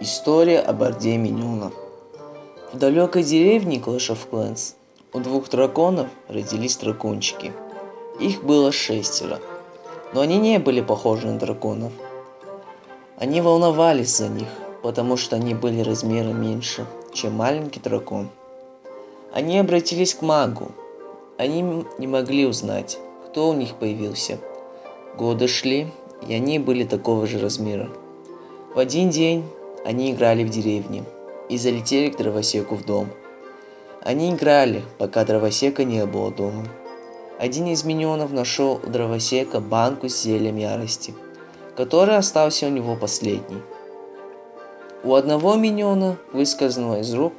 История об Орде Миньонов. В далекой деревне Clash of Clans у двух драконов родились дракончики. Их было шестеро, но они не были похожи на драконов. Они волновались за них, потому что они были размером меньше, чем маленький дракон. Они обратились к магу. Они не могли узнать, кто у них появился. Годы шли, и они были такого же размера. В один день они играли в деревне и залетели к дровосеку в дом. Они играли, пока дровосека не было дома. Один из миньонов нашел у дровосека банку с зельем ярости, который остался у него последний. У одного миньона выскользнуло из рук,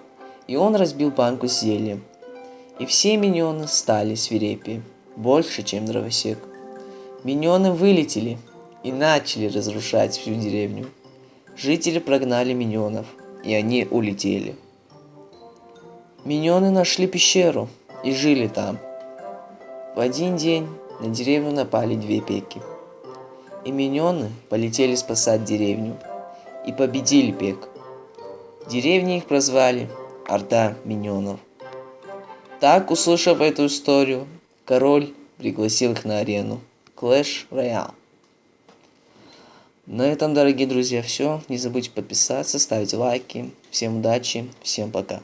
и он разбил банку с зельем. И все миньоны стали свирепее, больше, чем дровосек. Миньоны вылетели и начали разрушать всю деревню. Жители прогнали миньонов, и они улетели. Миньоны нашли пещеру и жили там. В один день на деревню напали две пеки. И миньоны полетели спасать деревню и победили пек. В деревне их прозвали Орда Миньонов. Так, услышав эту историю, король пригласил их на арену Clash Royale. На этом, дорогие друзья, все. Не забудьте подписаться, ставить лайки. Всем удачи, всем пока.